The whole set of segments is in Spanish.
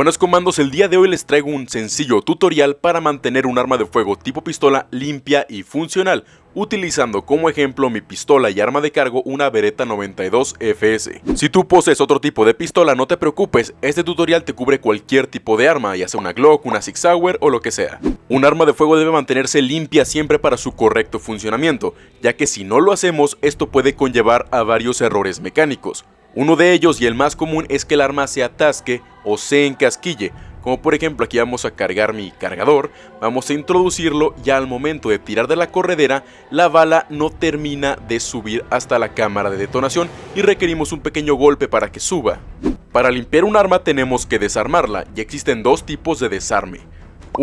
Buenos comandos, el día de hoy les traigo un sencillo tutorial para mantener un arma de fuego tipo pistola limpia y funcional, utilizando como ejemplo mi pistola y arma de cargo una Beretta 92 FS. Si tú posees otro tipo de pistola no te preocupes, este tutorial te cubre cualquier tipo de arma, ya sea una Glock, una Sig Sauer o lo que sea. Un arma de fuego debe mantenerse limpia siempre para su correcto funcionamiento, ya que si no lo hacemos esto puede conllevar a varios errores mecánicos. Uno de ellos y el más común es que el arma se atasque o se encasquille, como por ejemplo aquí vamos a cargar mi cargador, vamos a introducirlo y al momento de tirar de la corredera la bala no termina de subir hasta la cámara de detonación y requerimos un pequeño golpe para que suba. Para limpiar un arma tenemos que desarmarla y existen dos tipos de desarme.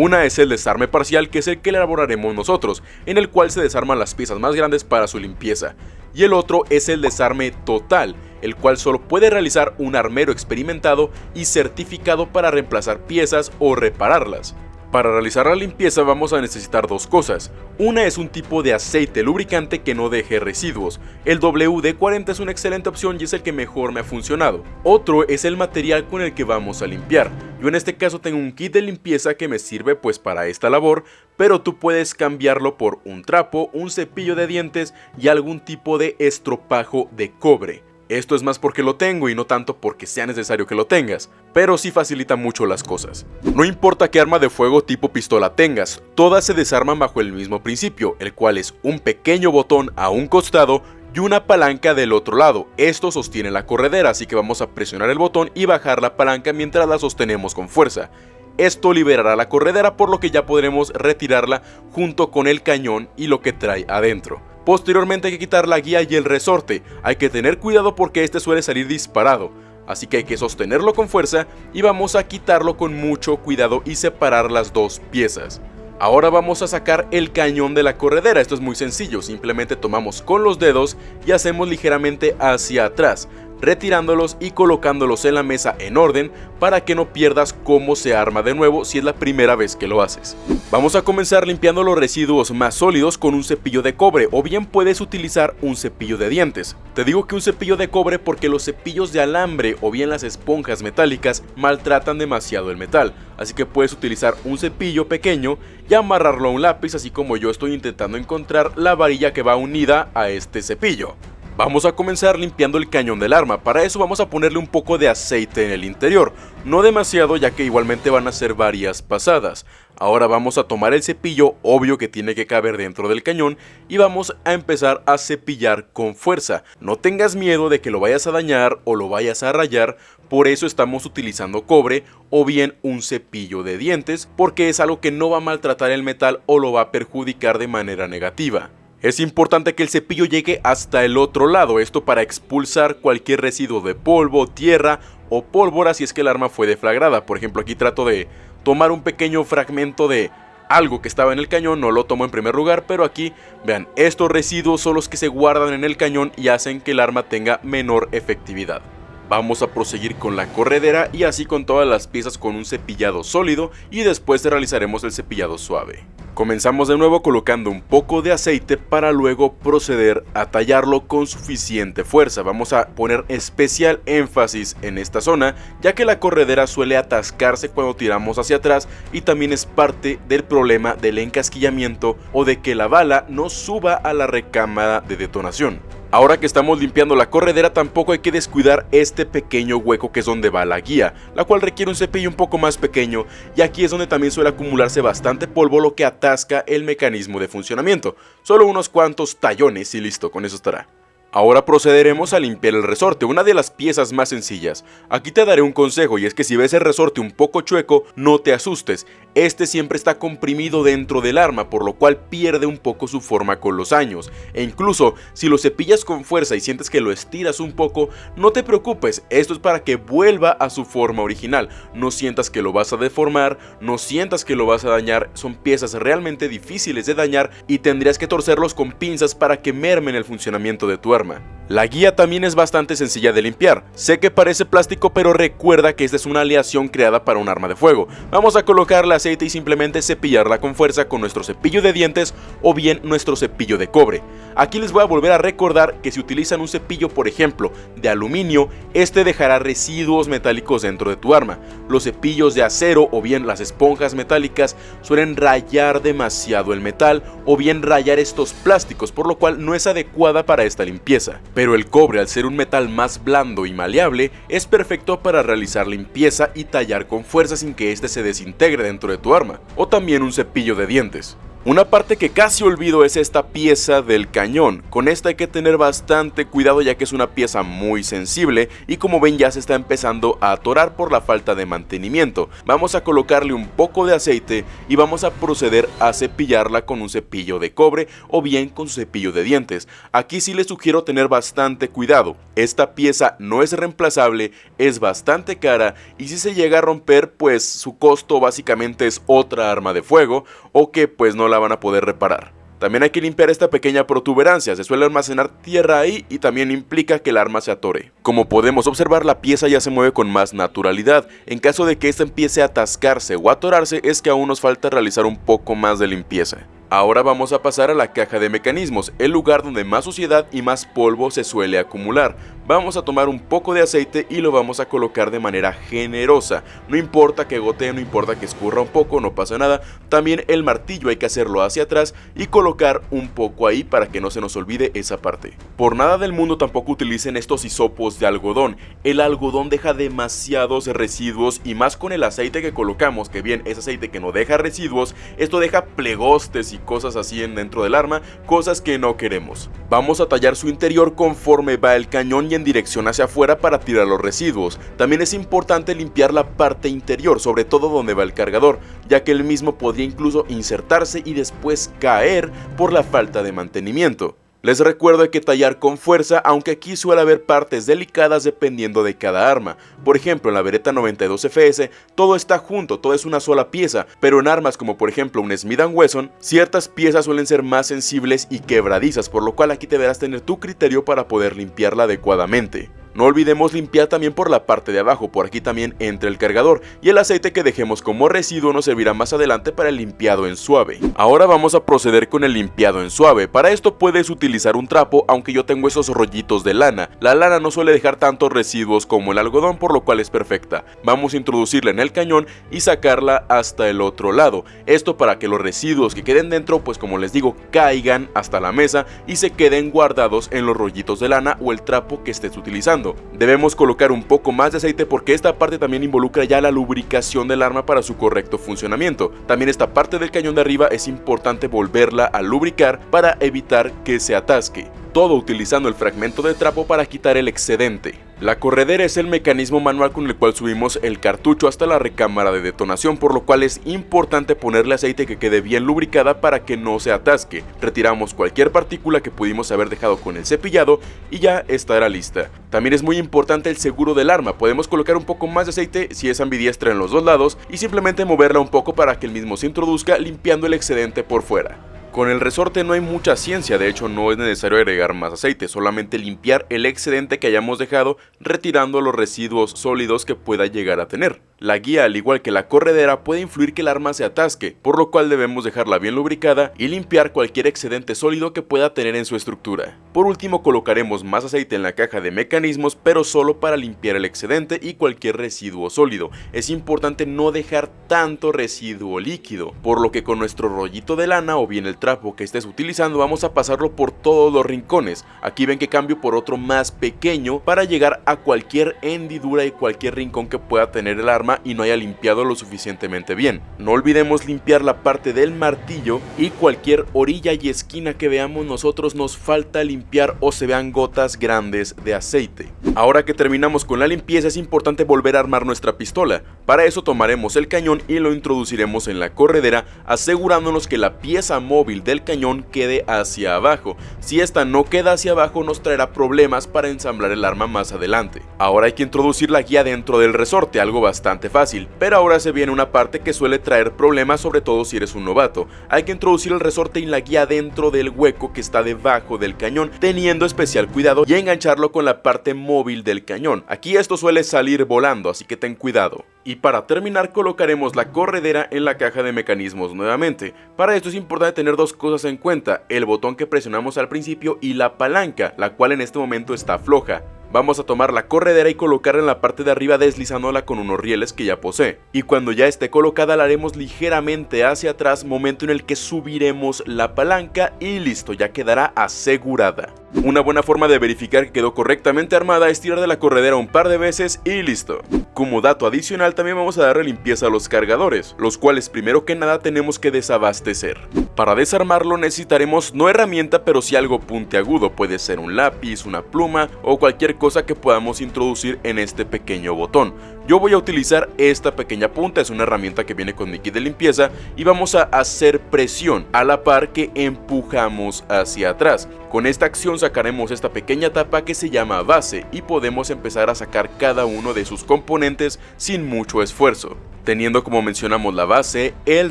Una es el desarme parcial que es el que elaboraremos nosotros, en el cual se desarman las piezas más grandes para su limpieza, y el otro es el desarme total, el cual solo puede realizar un armero experimentado y certificado para reemplazar piezas o repararlas. Para realizar la limpieza vamos a necesitar dos cosas. Una es un tipo de aceite lubricante que no deje residuos. El WD-40 es una excelente opción y es el que mejor me ha funcionado. Otro es el material con el que vamos a limpiar. Yo en este caso tengo un kit de limpieza que me sirve pues para esta labor, pero tú puedes cambiarlo por un trapo, un cepillo de dientes y algún tipo de estropajo de cobre. Esto es más porque lo tengo y no tanto porque sea necesario que lo tengas, pero sí facilita mucho las cosas. No importa qué arma de fuego tipo pistola tengas, todas se desarman bajo el mismo principio, el cual es un pequeño botón a un costado y una palanca del otro lado. Esto sostiene la corredera, así que vamos a presionar el botón y bajar la palanca mientras la sostenemos con fuerza. Esto liberará la corredera por lo que ya podremos retirarla junto con el cañón y lo que trae adentro. Posteriormente hay que quitar la guía y el resorte, hay que tener cuidado porque este suele salir disparado, así que hay que sostenerlo con fuerza y vamos a quitarlo con mucho cuidado y separar las dos piezas. Ahora vamos a sacar el cañón de la corredera, esto es muy sencillo, simplemente tomamos con los dedos y hacemos ligeramente hacia atrás, retirándolos y colocándolos en la mesa en orden para que no pierdas cómo se arma de nuevo si es la primera vez que lo haces. Vamos a comenzar limpiando los residuos más sólidos con un cepillo de cobre o bien puedes utilizar un cepillo de dientes. Te digo que un cepillo de cobre porque los cepillos de alambre o bien las esponjas metálicas maltratan demasiado el metal, así que puedes utilizar un cepillo pequeño y amarrarlo a un lápiz así como yo estoy intentando encontrar la varilla que va unida a este cepillo. Vamos a comenzar limpiando el cañón del arma, para eso vamos a ponerle un poco de aceite en el interior, no demasiado ya que igualmente van a ser varias pasadas. Ahora vamos a tomar el cepillo, obvio que tiene que caber dentro del cañón, y vamos a empezar a cepillar con fuerza. No tengas miedo de que lo vayas a dañar o lo vayas a rayar, por eso estamos utilizando cobre o bien un cepillo de dientes, porque es algo que no va a maltratar el metal o lo va a perjudicar de manera negativa. Es importante que el cepillo llegue hasta el otro lado, esto para expulsar cualquier residuo de polvo, tierra o pólvora si es que el arma fue deflagrada. Por ejemplo, aquí trato de tomar un pequeño fragmento de algo que estaba en el cañón, no lo tomo en primer lugar, pero aquí, vean, estos residuos son los que se guardan en el cañón y hacen que el arma tenga menor efectividad. Vamos a proseguir con la corredera y así con todas las piezas con un cepillado sólido y después realizaremos el cepillado suave. Comenzamos de nuevo colocando un poco de aceite para luego proceder a tallarlo con suficiente fuerza. Vamos a poner especial énfasis en esta zona ya que la corredera suele atascarse cuando tiramos hacia atrás y también es parte del problema del encasquillamiento o de que la bala no suba a la recámara de detonación. Ahora que estamos limpiando la corredera tampoco hay que descuidar este pequeño hueco que es donde va la guía, la cual requiere un cepillo un poco más pequeño y aquí es donde también suele acumularse bastante polvo lo que atasca el mecanismo de funcionamiento. Solo unos cuantos tallones y listo, con eso estará. Ahora procederemos a limpiar el resorte, una de las piezas más sencillas. Aquí te daré un consejo y es que si ves el resorte un poco chueco, no te asustes. Este siempre está comprimido dentro del arma, por lo cual pierde un poco su forma con los años. E incluso, si lo cepillas con fuerza y sientes que lo estiras un poco, no te preocupes, esto es para que vuelva a su forma original. No sientas que lo vas a deformar, no sientas que lo vas a dañar, son piezas realmente difíciles de dañar y tendrías que torcerlos con pinzas para que mermen el funcionamiento de tu arma. платформы. La guía también es bastante sencilla de limpiar. Sé que parece plástico pero recuerda que esta es una aleación creada para un arma de fuego. Vamos a colocarle aceite y simplemente cepillarla con fuerza con nuestro cepillo de dientes o bien nuestro cepillo de cobre. Aquí les voy a volver a recordar que si utilizan un cepillo por ejemplo de aluminio, este dejará residuos metálicos dentro de tu arma. Los cepillos de acero o bien las esponjas metálicas suelen rayar demasiado el metal o bien rayar estos plásticos por lo cual no es adecuada para esta limpieza pero el cobre al ser un metal más blando y maleable es perfecto para realizar limpieza y tallar con fuerza sin que éste se desintegre dentro de tu arma, o también un cepillo de dientes. Una parte que casi olvido es esta pieza del cañón, con esta hay que tener bastante cuidado ya que es una pieza muy sensible y como ven ya se está empezando a atorar por la falta de mantenimiento. Vamos a colocarle un poco de aceite y vamos a proceder a cepillarla con un cepillo de cobre o bien con su cepillo de dientes. Aquí sí les sugiero tener bastante cuidado, esta pieza no es reemplazable, es bastante cara y si se llega a romper pues su costo básicamente es otra arma de fuego o que pues no la van a poder reparar. También hay que limpiar esta pequeña protuberancia, se suele almacenar tierra ahí y también implica que el arma se atore. Como podemos observar la pieza ya se mueve con más naturalidad, en caso de que esta empiece a atascarse o atorarse es que aún nos falta realizar un poco más de limpieza. Ahora vamos a pasar a la caja de mecanismos, el lugar donde más suciedad y más polvo se suele acumular. Vamos a tomar un poco de aceite y lo vamos a colocar de manera generosa. No importa que gotee, no importa que escurra un poco, no pasa nada. También el martillo hay que hacerlo hacia atrás y colocar un poco ahí para que no se nos olvide esa parte. Por nada del mundo tampoco utilicen estos hisopos de algodón. El algodón deja demasiados residuos y más con el aceite que colocamos, que bien es aceite que no deja residuos, esto deja plegostes y cosas así en dentro del arma, cosas que no queremos. Vamos a tallar su interior conforme va el cañón y en dirección hacia afuera para tirar los residuos. También es importante limpiar la parte interior, sobre todo donde va el cargador, ya que el mismo podría incluso insertarse y después caer por la falta de mantenimiento. Les recuerdo que tallar con fuerza, aunque aquí suele haber partes delicadas dependiendo de cada arma. Por ejemplo, en la Beretta 92 FS, todo está junto, todo es una sola pieza, pero en armas como por ejemplo un Smith Wesson, ciertas piezas suelen ser más sensibles y quebradizas, por lo cual aquí deberás tener tu criterio para poder limpiarla adecuadamente. No olvidemos limpiar también por la parte de abajo, por aquí también entra el cargador y el aceite que dejemos como residuo nos servirá más adelante para el limpiado en suave. Ahora vamos a proceder con el limpiado en suave, para esto puedes utilizar un trapo aunque yo tengo esos rollitos de lana, la lana no suele dejar tantos residuos como el algodón por lo cual es perfecta. Vamos a introducirla en el cañón y sacarla hasta el otro lado, esto para que los residuos que queden dentro pues como les digo caigan hasta la mesa y se queden guardados en los rollitos de lana o el trapo que estés utilizando. Debemos colocar un poco más de aceite porque esta parte también involucra ya la lubricación del arma para su correcto funcionamiento. También esta parte del cañón de arriba es importante volverla a lubricar para evitar que se atasque todo utilizando el fragmento de trapo para quitar el excedente. La corredera es el mecanismo manual con el cual subimos el cartucho hasta la recámara de detonación, por lo cual es importante ponerle aceite que quede bien lubricada para que no se atasque. Retiramos cualquier partícula que pudimos haber dejado con el cepillado y ya estará lista. También es muy importante el seguro del arma, podemos colocar un poco más de aceite si es ambidiestra en los dos lados y simplemente moverla un poco para que el mismo se introduzca limpiando el excedente por fuera. Con el resorte no hay mucha ciencia, de hecho no es necesario agregar más aceite, solamente limpiar el excedente que hayamos dejado retirando los residuos sólidos que pueda llegar a tener. La guía, al igual que la corredera, puede influir que el arma se atasque, por lo cual debemos dejarla bien lubricada y limpiar cualquier excedente sólido que pueda tener en su estructura. Por último colocaremos más aceite en la caja de mecanismos, pero solo para limpiar el excedente y cualquier residuo sólido. Es importante no dejar tanto residuo líquido, por lo que con nuestro rollito de lana o bien el que estés utilizando vamos a pasarlo por todos los rincones. Aquí ven que cambio por otro más pequeño para llegar a cualquier hendidura y cualquier rincón que pueda tener el arma y no haya limpiado lo suficientemente bien. No olvidemos limpiar la parte del martillo y cualquier orilla y esquina que veamos nosotros nos falta limpiar o se vean gotas grandes de aceite. Ahora que terminamos con la limpieza es importante volver a armar nuestra pistola. Para eso tomaremos el cañón y lo introduciremos en la corredera asegurándonos que la pieza móvil del cañón quede hacia abajo. Si esta no queda hacia abajo nos traerá problemas para ensamblar el arma más adelante. Ahora hay que introducir la guía dentro del resorte, algo bastante fácil, pero ahora se viene una parte que suele traer problemas sobre todo si eres un novato. Hay que introducir el resorte y la guía dentro del hueco que está debajo del cañón, teniendo especial cuidado y engancharlo con la parte móvil del cañón. Aquí esto suele salir volando, así que ten cuidado. Y para terminar colocaremos la corredera en la caja de mecanismos nuevamente. Para esto es importante tener dos cosas en cuenta, el botón que presionamos al principio y la palanca, la cual en este momento está floja. Vamos a tomar la corredera y colocarla en la parte de arriba deslizándola con unos rieles que ya posee. Y cuando ya esté colocada la haremos ligeramente hacia atrás, momento en el que subiremos la palanca y listo, ya quedará asegurada. Una buena forma de verificar que quedó correctamente armada es tirar de la corredera un par de veces y listo. Como dato adicional también vamos a darle limpieza a los cargadores, los cuales primero que nada tenemos que desabastecer. Para desarmarlo necesitaremos no herramienta pero sí algo puntiagudo, puede ser un lápiz, una pluma o cualquier cosa que podamos introducir en este pequeño botón. Yo voy a utilizar esta pequeña punta, es una herramienta que viene con mi kit de limpieza y vamos a hacer presión a la par que empujamos hacia atrás. Con esta acción sacaremos esta pequeña tapa que se llama base y podemos empezar a sacar cada uno de sus componentes sin mucho esfuerzo teniendo como mencionamos la base, el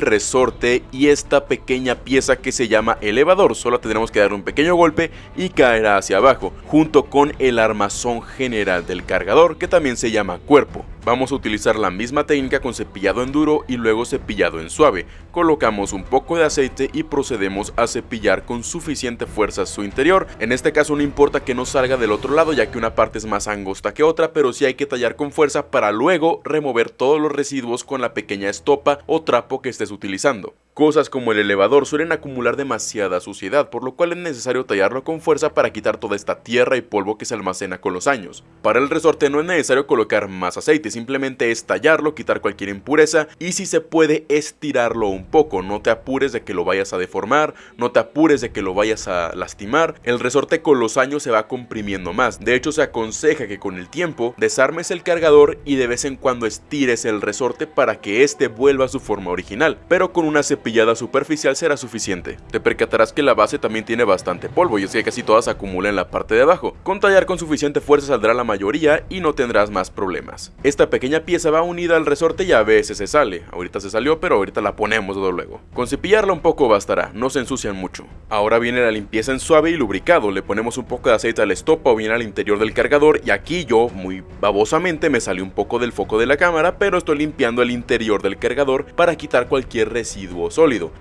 resorte y esta pequeña pieza que se llama elevador, solo tendremos que dar un pequeño golpe y caerá hacia abajo, junto con el armazón general del cargador que también se llama cuerpo. Vamos a utilizar la misma técnica con cepillado en duro y luego cepillado en suave. Colocamos un poco de aceite y procedemos a cepillar con suficiente fuerza su interior. En este caso no importa que no salga del otro lado ya que una parte es más angosta que otra, pero sí hay que tallar con fuerza para luego remover todos los residuos con la pequeña estopa o trapo que estés utilizando. Cosas como el elevador suelen acumular demasiada suciedad, por lo cual es necesario tallarlo con fuerza para quitar toda esta tierra y polvo que se almacena con los años. Para el resorte no es necesario colocar más aceite, simplemente es tallarlo, quitar cualquier impureza y si se puede estirarlo un poco, no te apures de que lo vayas a deformar, no te apures de que lo vayas a lastimar, el resorte con los años se va comprimiendo más, de hecho se aconseja que con el tiempo desarmes el cargador y de vez en cuando estires el resorte para que este vuelva a su forma original, pero con una cepilla superficial será suficiente. Te percatarás que la base también tiene bastante polvo y es que casi todas se acumula en la parte de abajo. Con tallar con suficiente fuerza saldrá la mayoría y no tendrás más problemas. Esta pequeña pieza va unida al resorte y a veces se sale. Ahorita se salió pero ahorita la ponemos de luego. Con cepillarla un poco bastará, no se ensucian mucho. Ahora viene la limpieza en suave y lubricado. Le ponemos un poco de aceite al estopa o bien al interior del cargador y aquí yo, muy babosamente, me salió un poco del foco de la cámara pero estoy limpiando el interior del cargador para quitar cualquier residuo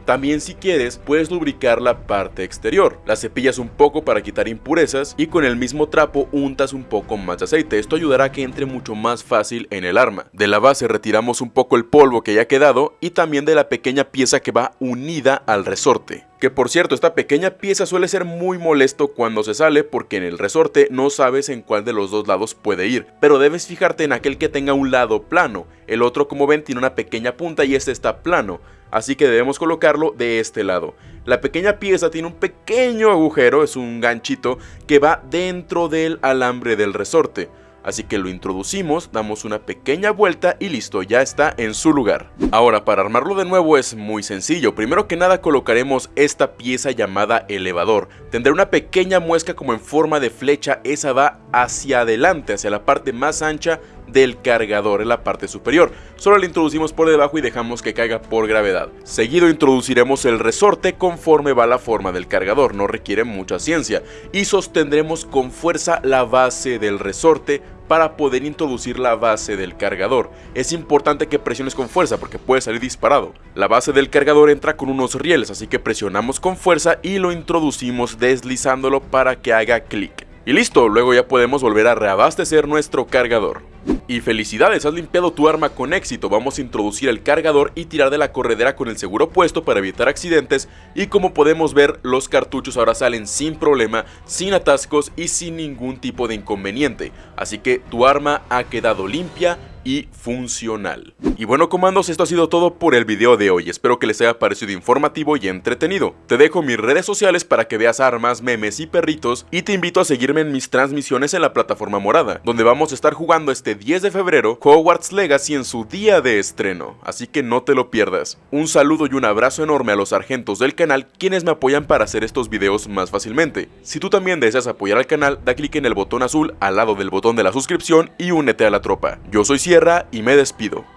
También si quieres, puedes lubricar la parte exterior. La cepillas un poco para quitar impurezas y con el mismo trapo untas un poco más de aceite. Esto ayudará a que entre mucho más fácil en el arma. De la base retiramos un poco el polvo que haya quedado y también de la pequeña pieza que va unida al resorte. Que por cierto, esta pequeña pieza suele ser muy molesto cuando se sale porque en el resorte no sabes en cuál de los dos lados puede ir, pero debes fijarte en aquel que tenga un lado plano, el otro como ven tiene una pequeña punta y este está plano, así que debemos colocarlo de este lado. La pequeña pieza tiene un pequeño agujero, es un ganchito que va dentro del alambre del resorte. Así que lo introducimos, damos una pequeña vuelta y listo, ya está en su lugar. Ahora, para armarlo de nuevo es muy sencillo. Primero que nada colocaremos esta pieza llamada elevador. Tendrá una pequeña muesca como en forma de flecha, esa va hacia adelante, hacia la parte más ancha del cargador en la parte superior. Solo la introducimos por debajo y dejamos que caiga por gravedad. Seguido introduciremos el resorte conforme va la forma del cargador, no requiere mucha ciencia. Y sostendremos con fuerza la base del resorte para poder introducir la base del cargador. Es importante que presiones con fuerza porque puede salir disparado. La base del cargador entra con unos rieles, así que presionamos con fuerza y lo introducimos deslizándolo para que haga clic. Y listo, luego ya podemos volver a reabastecer nuestro cargador. Y felicidades, has limpiado tu arma con éxito, vamos a introducir el cargador y tirar de la corredera con el seguro puesto para evitar accidentes. Y como podemos ver los cartuchos ahora salen sin problema, sin atascos y sin ningún tipo de inconveniente, así que tu arma ha quedado limpia y funcional. Y bueno comandos, esto ha sido todo por el video de hoy, espero que les haya parecido informativo y entretenido. Te dejo mis redes sociales para que veas armas, memes y perritos y te invito a seguirme en mis transmisiones en la plataforma morada, donde vamos a estar jugando este 10 de febrero Hogwarts Legacy en su día de estreno, así que no te lo pierdas. Un saludo y un abrazo enorme a los sargentos del canal quienes me apoyan para hacer estos videos más fácilmente. Si tú también deseas apoyar al canal, da clic en el botón azul al lado del botón de la suscripción y únete a la tropa. Yo soy Sierra y me despido.